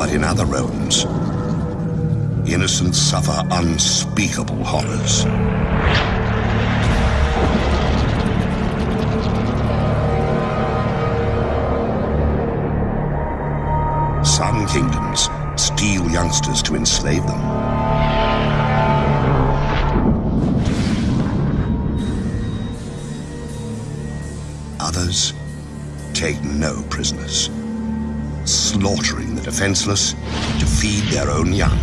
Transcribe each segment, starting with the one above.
But in other realms, innocents suffer unspeakable horrors. Some kingdoms steal youngsters to enslave them. Others take no prisoners, slaughtering the defenseless to feed their own young.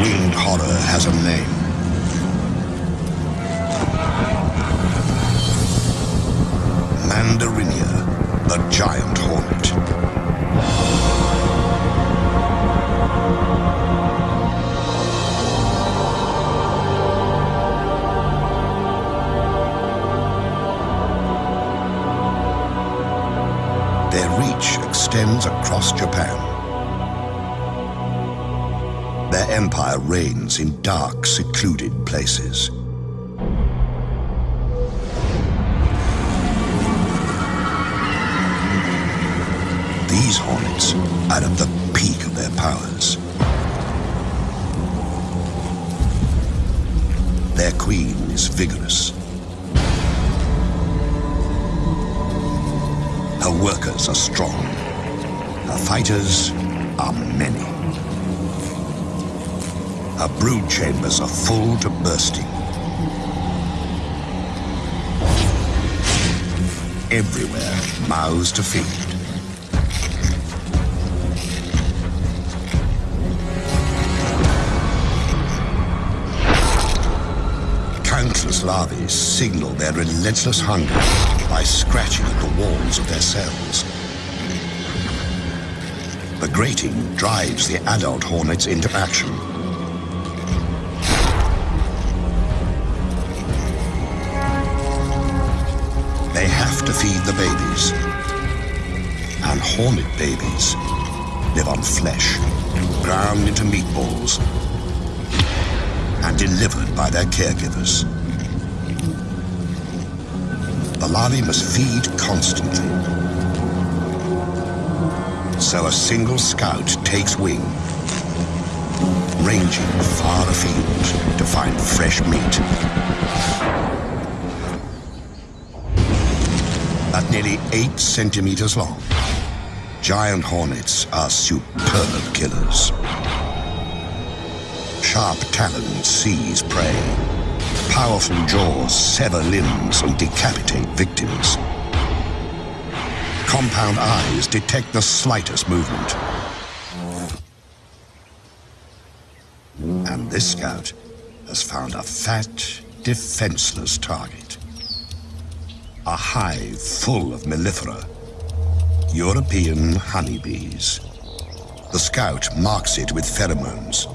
Winged horror has a name. Extends across Japan. Their empire reigns in dark, secluded places. These hornets are at the peak of their powers. Their queen is vigorous. Her workers are strong. Her fighters are many. Her brood chambers are full to bursting. Everywhere, mouths to feed. Countless larvae signal their relentless hunger by scratching at the walls of their cells. The grating drives the adult hornets into action. They have to feed the babies. And hornet babies live on flesh, ground into meatballs, and delivered by their caregivers. The larvae must feed constantly. So a single scout takes wing, ranging far afield to find fresh meat. At nearly eight centimeters long, giant hornets are superb killers. Sharp talons seize prey. Powerful jaws sever limbs and decapitate victims. Compound eyes detect the slightest movement. And this scout has found a fat, defenseless target. A hive full of mellifera, European honeybees. The scout marks it with pheromones.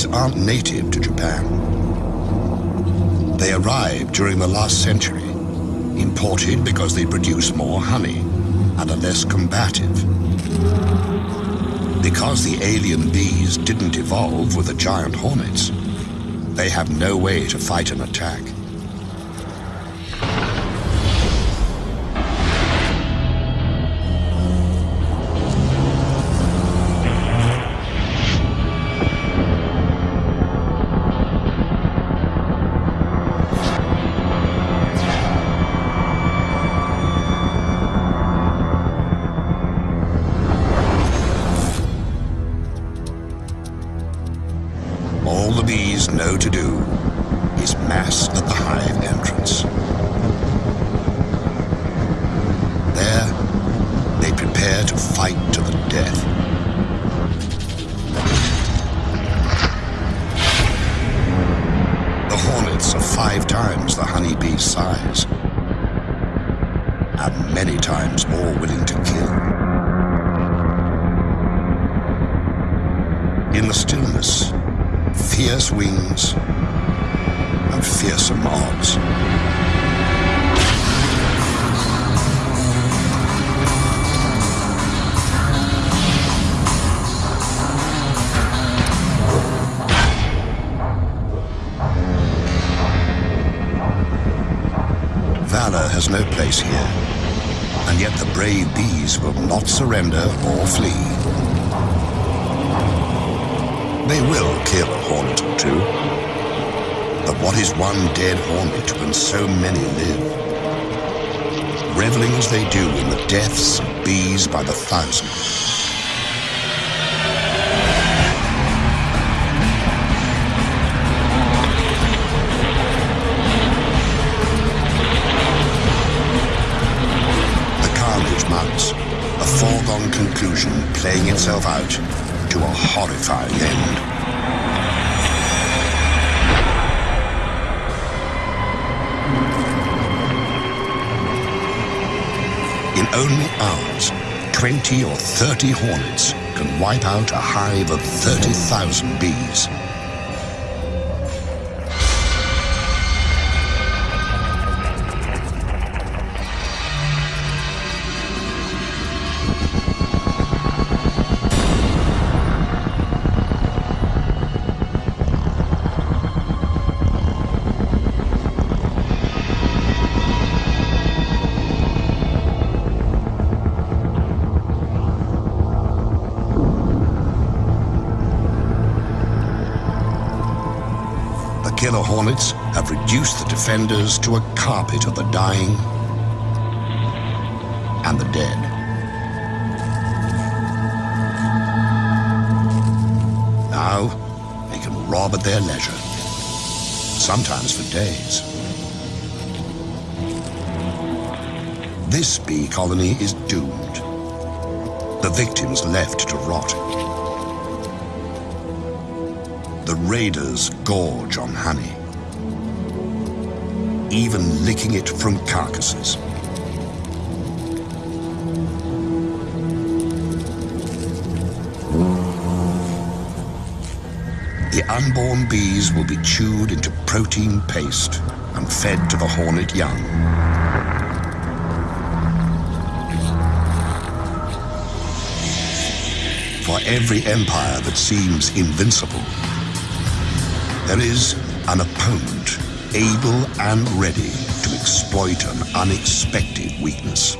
These aren't native to Japan. They arrived during the last century, imported because they produce more honey and are less combative. Because the alien bees didn't evolve with the giant hornets, they have no way to fight an attack. Know to do is mass at the hive entrance. There, they prepare to fight to the death. The hornets are five times the honeybee's size, some odds. Valor has no place here, and yet the brave bees will not surrender or flee. They will kill a hornet or two, but what is one dead hornet when so many live? Reveling as they do in the deaths of bees by the thousand, a foregone conclusion playing itself out to a horrifying end. Only hours, 20 or 30 hornets can wipe out a hive of 30,000 bees. Killer hornets have reduced the defenders to a carpet of the dying and the dead. Now, they can rob at their leisure, sometimes for days. This bee colony is doomed. The victims left to rot raiders gorge on honey, even licking it from carcasses. The unborn bees will be chewed into protein paste and fed to the hornet young. For every empire that seems invincible, there is an opponent able and ready to exploit an unexpected weakness.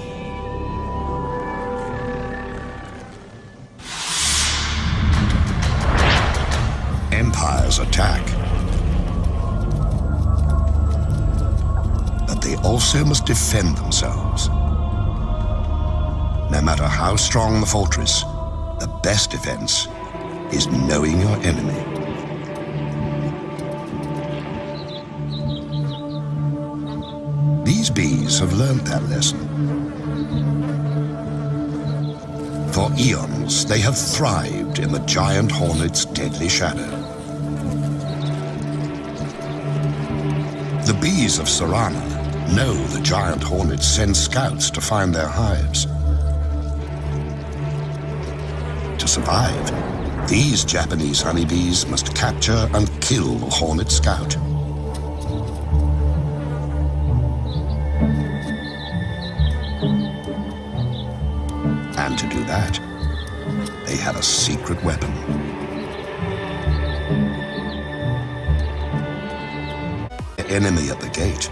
Empires attack. But they also must defend themselves. No matter how strong the fortress, the best defense is knowing your enemy. These bees have learned that lesson. For eons, they have thrived in the giant hornet's deadly shadow. The bees of cerana know the giant hornets send scouts to find their hives. To survive, these Japanese honeybees must capture and kill the hornet scout. That, they had a secret weapon. The enemy at the gate.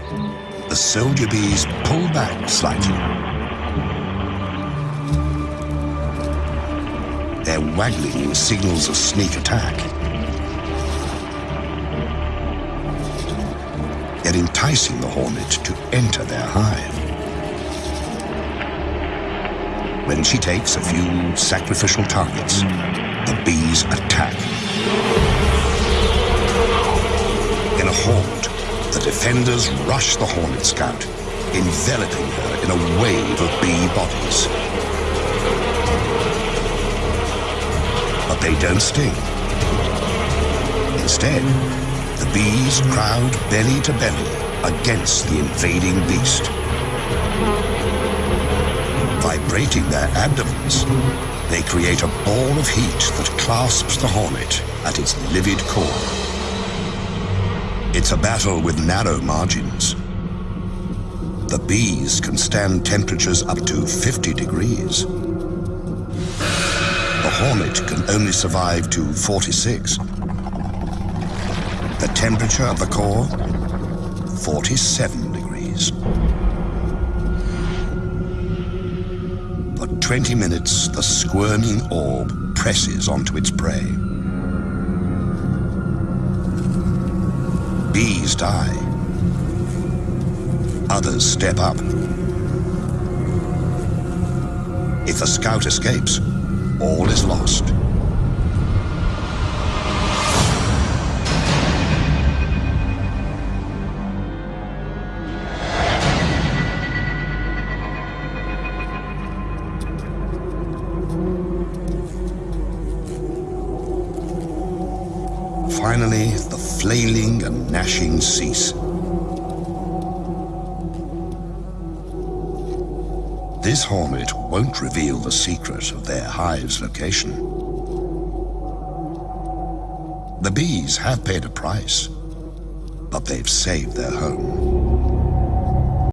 The soldier bees pull back slightly. Their waggling signals a sneak attack. They're enticing the hornet to enter their hive. When she takes a few sacrificial targets, the bees attack. In a horde, the defenders rush the Hornet Scout, enveloping her in a wave of bee bodies. But they don't sting. Instead, the bees crowd belly to belly against the invading beast vibrating their abdomens, they create a ball of heat that clasps the hornet at its livid core. It's a battle with narrow margins. The bees can stand temperatures up to 50 degrees. The hornet can only survive to 46. The temperature of the core, 47 degrees. 20 minutes, the squirming orb presses onto its prey. Bees die. Others step up. If the scout escapes, all is lost. Finally, the flailing and gnashing cease. This hornet won't reveal the secret of their hive's location. The bees have paid a price, but they've saved their home.